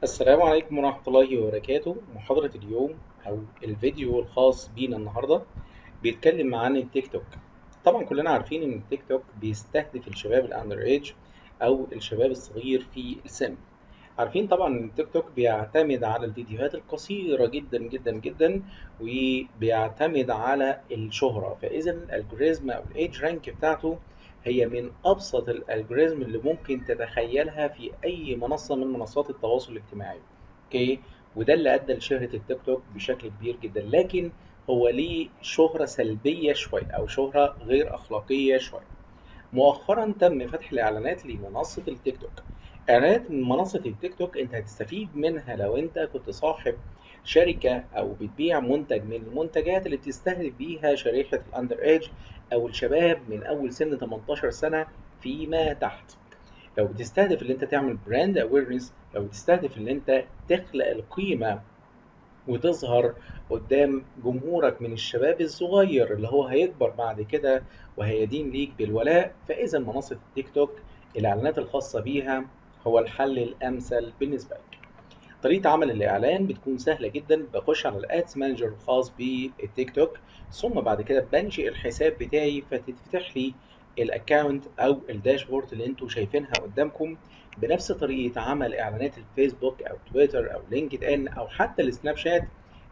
السلام عليكم ورحمة الله وبركاته. محاضرة اليوم أو الفيديو الخاص بينا النهاردة بيتكلم عن التيك توك. طبعا كلنا عارفين إن التيك توك بيستهدف الشباب ال under age أو الشباب الصغير في السن. عارفين طبعا إن التيك توك بيعتمد على الفيديوهات القصيرة جدا جدا جدا وبيعتمد على الشهرة. فإذا ال algorithm أو ال EdgeRank بتاعته هي من أبسط ال algorithm اللي ممكن تتخيلها في أي منصة من منصات التواصل الاجتماعي. okay؟ وده اللي أدى لشهرة التيك توك بشكل كبير جدا. لكن هو ليه شهرة سلبية شوية أو شهرة غير أخلاقية شوية. مؤخرا تم فتح الإعلانات لمنصة التيك توك. إعلانات من منصة التيك توك أنت هتستفيد منها لو أنت كنت صاحب شركة أو بتبيع منتج من المنتجات اللي بتستهدف بيها شريحة ال under age أو الشباب من أول سن 18 سنة فيما تحت لو بتستهدف اللي أنت تعمل brand awareness لو بتستهدف اللي أنت تخلق القيمة وتظهر قدام جمهورك من الشباب الصغير اللي هو هيكبر بعد كده وهيدين ليك بالولاء فإذا منصة التيك توك الإعلانات الخاصة بيها هو الحل الأمثل بالنسبة لك. طريقة عمل الإعلان بتكون سهلة جدا. بخش على ال Ads Manager الخاص بالتيك توك ثم بعد كده بنشئ الحساب بتاعي فتتفتح لي ال account أو ال dashboard اللي أنتوا شايفينها قدامكم. بنفس طريقة عمل إعلانات الفيسبوك أو تويتر أو لينكد ان أو حتى السناب شات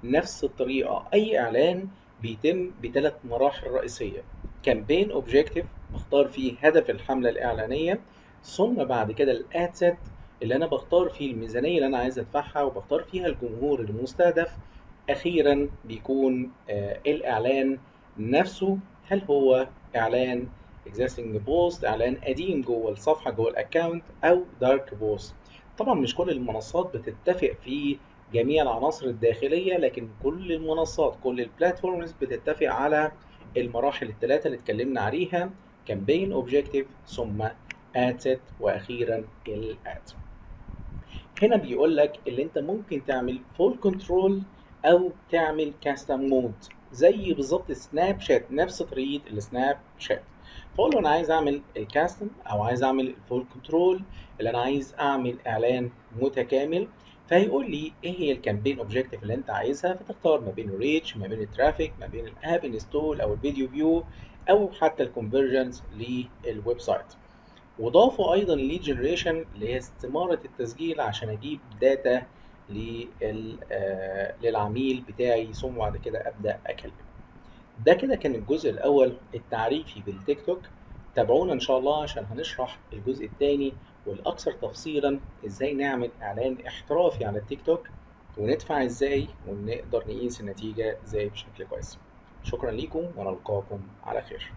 نفس الطريقة. أي إعلان بيتم بثلاث مراحل رئيسية. campaign objective بختار فيه هدف الحملة الإعلانية ثم بعد كده ال ad set اللي أنا بختار فيه الميزانية اللي أنا عايز أدفعها وبختار فيها الجمهور المستهدف أخيرا بيكون آه الإعلان نفسه. هل هو إعلان existing post إعلان قديم جوه الصفحة جوه ال account أو dark post طبعا مش كل المنصات بتتفق في جميع العناصر الداخلية لكن كل المنصات كل ال platforms بتتفق على المراحل الثلاثه اللي اتكلمنا عليها campaign objective ثم ad set وأخيرا ال ad. هنا بيقول لك اللي انت ممكن تعمل full control أو تعمل custom mode زي بالظبط سناب شات نفس طريقة السناب شات فاقول له أنا عايز أعمل ال custom أو عايز أعمل ال full control اللي أنا عايز أعمل إعلان متكامل. فهيقول لي إيه هي ال campaign objective اللي أنت عايزها؟ فتختار ما بين ال reach ما بين ال traffic ما بين ال app install أو ال video view أو حتى ال conversions لل website وضافوا أيضا lead generation اللي هي استماره التسجيل عشان أجيب data للعميل بتاعي ثم بعد كده أبدأ أكلمه. ده كده كان الجزء الأول التعريفي بالتيك توك تابعونا إن شاء الله عشان هنشرح الجزء الثاني والأكثر تفصيلا إزاي نعمل إعلان احترافي على التيك توك وندفع إزاي ونقدر نقيس النتيجة إزاي بشكل كويس. شكرا ليكم ونلقاكم على خير.